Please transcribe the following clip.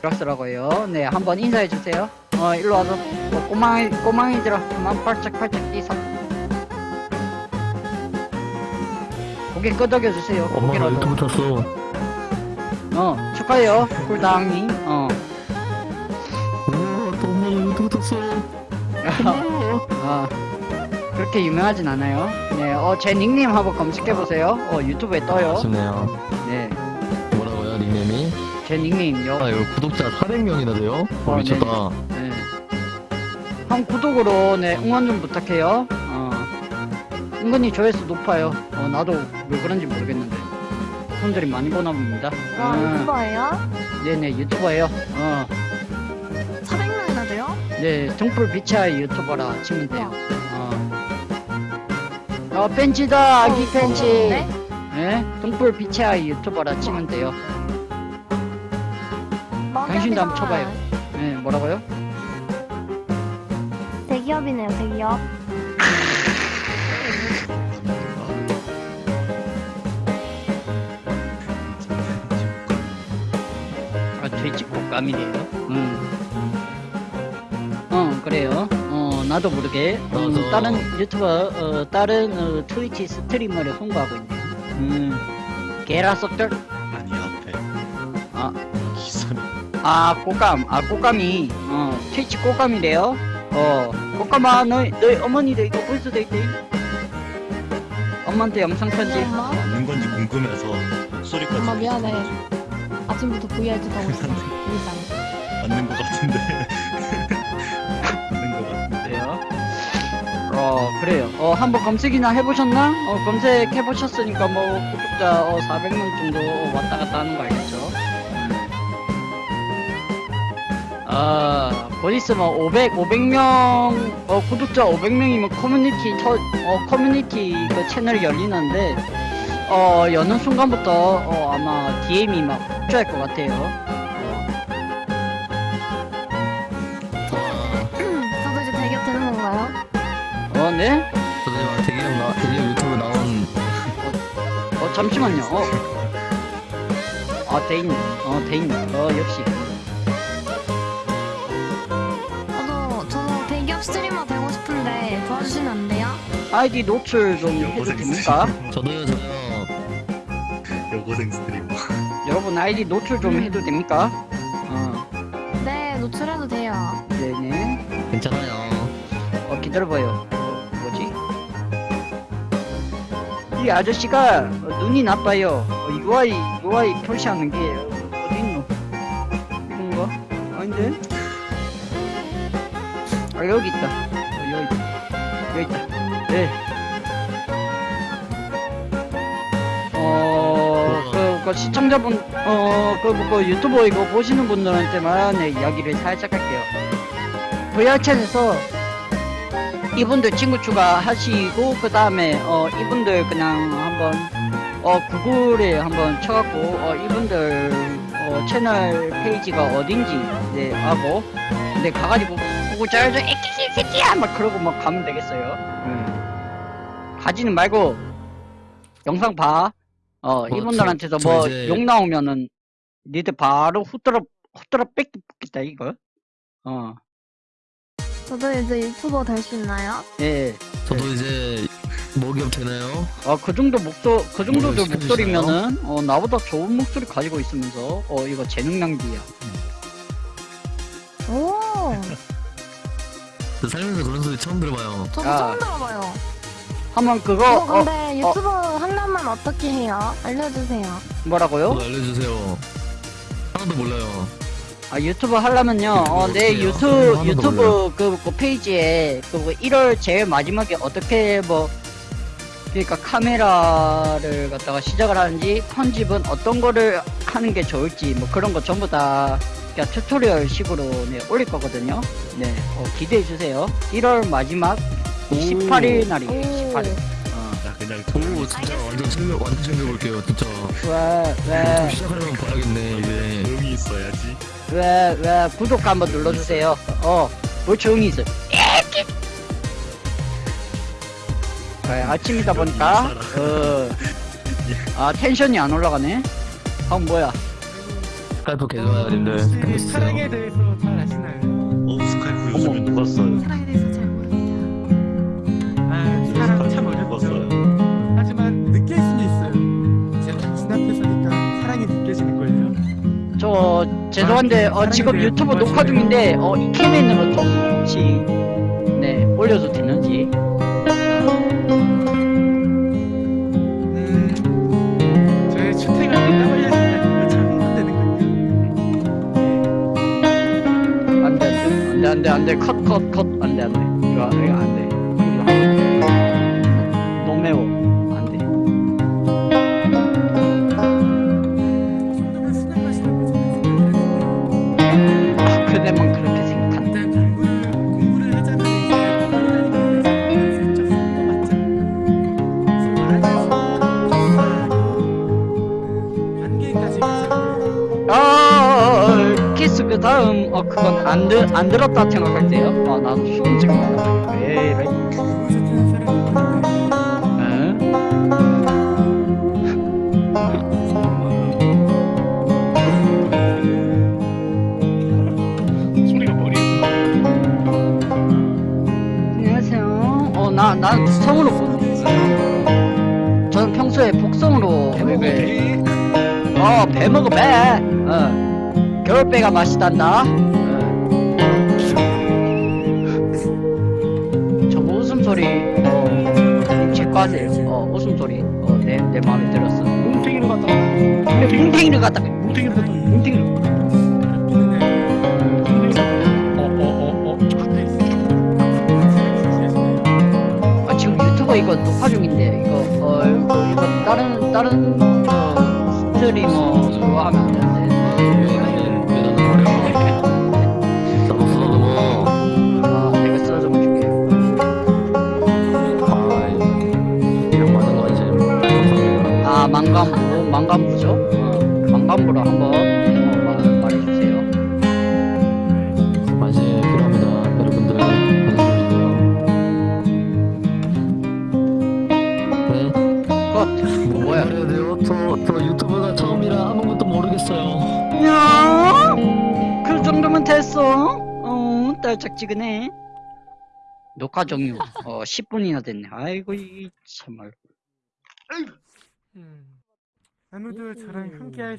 드락스라고요. 네, 한번 인사해 주세요. 어, 일로 와서 어, 꼬망이 꼬망이들아, 그만 팔짝팔짝 뛰사. 고개 끄덕여 주세요. 엄마가. 유튜브 탔어. 어, 축하해요, 꿀당님. 어. 엄마가 유튜브 탔어. 엄마. 아, 그렇게 유명하진 않아요. 네, 어, 제 닉네임 한번 검색해 보세요. 어, 유튜브에 떠요. 아쉽네요. 네, 뭐라고요, 닉네임이? 제 닉네임요. 아, 이거 구독자 400명이나 돼요? 어, 어, 미쳤다. 네. 형 구독으로 네 응원 좀 부탁해요. 어. 은근히 조회수 높아요. 어 나도 왜 그런지 모르겠는데 손들이 많이 보나 봅니다. 와 음, 유튜버예요? 네네 유튜버예요. 어. 400명이나 돼요? 네 등불 비치아이 유튜버라 치면 돼요. 어. 어 팬츠다 아기 어, 팬츠. 네? 네 등불 비치아이 유튜버라 치면 돼요. 당신도 한번 쳐봐요. 네 뭐라고요? 대기업이네요 대기업 아, 돼지국감이래요. 음. 어, 그래요. 어, 나도 모르게 음. 다른 유튜버, 어, 다른 어, 트위치 스트리머를 홍보하고 있네요. 음, 게라 썩들. 아니 앞에 아, 기사는 아, 꽃감. 아, 꽃감이 어, 트위치 꽃감이래요. 어, 꽃감아, 너희, 너희 어머니도 이거 볼 수도 있대. 엄마한테 영상 편지. 엄마 맞는 건지 궁금해서 목소리까지 엄마 미안해. 아침부터 VRChat 하고 있어 일단 맞는 것 같은데 맞는 것 같은데 그래요. 어 그래요. 어 한번 검색이나 해보셨나? 어 검색해보셨으니까 뭐 구독자 어 400명 정도 왔다 갔다 하는 거 알겠죠? 아 보니스 뭐 500, 500명 어 구독자 500명이면 커뮤니티 터, 어 커뮤니티 그 채널이 열리는데 어 여는 순간부터 어 아마 DM이 막 폭주할 것 같아요. 저도 이제 대기업 되는 건가요? 어 네? 저도 이제 대기업 나, 대기업 유튜브 나온 어 잠시만요. 어. 아 대인. 어 대인. 어 역시. 아이디 노출 좀 해도 됩니까? 저도요, 저요. 여고생 스트리머 여러분 아이디 노출 좀 해도 됩니까? 어 네 노출해도 돼요 네네. 괜찮아요. 어 기다려봐요. 어, 뭐지? 이 아저씨가 어, 눈이 나빠요. 어, UI UI 표시하는 게 어디 있노? 이건가? 아닌데? 아 여기 있다. 어, 여기 있다. 여기 있다. 네. 어, 그, 그 시청자분, 어, 그, 그 유튜브 이거 보시는 분들한테만 네, 이야기를 살짝 할게요. VR챗에서 이분들 친구 추가하시고, 그 다음에, 어, 이분들 그냥 한번, 어, 구글에 한번 쳐갖고, 어, 이분들, 어, 채널 페이지가 어딘지, 네, 하고, 근데 가가지고, 구글 잘줘, 에끼, 새끼야! 막 그러고 막 가면 되겠어요. 음. 가지는 말고, 영상 봐. 어, 저- 이분들한테서 저 뭐, 이제- 욕 나오면은, 니들 바로 후들어, 후들어 뺏기 뽑겠다, 이거. 어, 저도 이제 유튜버 될 수 있나요? 예. 저도 이제 먹이업 되나요? 어, 그 정도 목소, 그 정도도? 목소리면은, 어, 나보다 좋은 목소리 가지고 있으면서, 어, 이거 재능 낭비야. 오 저 살면서 그런 소리 처음 들어봐요. 저도 아. 처음 들어봐요 한번 그거, 어, 어, 근데 유튜브 하려면 어떻게 해요? 알려주세요 뭐라고요? 저도 알려주세요. 하나도 몰라요. 아, 유튜브 하려면요, 어, 내 어떻게 해요? 유튜, 하나도 유튜브 몰라요. 그, 그 페이지에, 그, 뭐 1월 제일 마지막에 어떻게 뭐, 그러니까 카메라를 갖다가 시작을 하는지, 편집은 어떤 거를 하는 게 좋을지, 뭐 그런 거 전부 다, 그냥 tutorial 식으로 네, 올릴 거거든요. 네, 어, 기대해 주세요. 1월 마지막 18일 날이에요, 18일. 어, 나 그냥 오, 진짜 완전 챙겨, 완전 챙겨볼게요, 진짜. 왜, 왜, 시작하려면 봐야겠네, 이제. 조용히 있어야지 왜, 왜, 구독 한번 눌러주세요. 어, 뭘 조용히 있어. 네, 아침이다 보니까, 어, 아, 텐션이 안 올라가네? 아, 뭐야. Skype 개좋아요 님들 혹시 Skype 사랑에 대해서 잘 아시나요? 죄송한데 어, 사랑에 지금 유튜브 녹화 중인데 어, 이좀 혹시 네 올려도 되는지? 음. 안돼 안돼 안돼 안돼 컷컷 컷. 안돼 안돼. 이거 이거 안돼. 너무 매워 다음 어 그건 안, 들, 안 들었다 생각할게요 아 나도 수능 지금 왜 이래 난 성으로 보는데 저는 평소에 복성으로 네. 어, 배 먹어, 배. 어. 겨울배가 맛있단다. 어. 저거 웃음소리, 어, 제과세요. 어, 웃음소리. 어, 내, 내 마음에 들었어. 뭉탱이로 갔다 그래, 뭉탱이로 갔다. 어어어어 아, 지금 유튜버 이거 녹화 중인데, 이거, 어, 이거, 이거 다른, 다른, 어, 스트리머 그거 하면 됐어? 어 딸짝지근해. 녹화 종료 어 10분이나 됐네. 아이고 이 참말. 아무도 저랑 함께할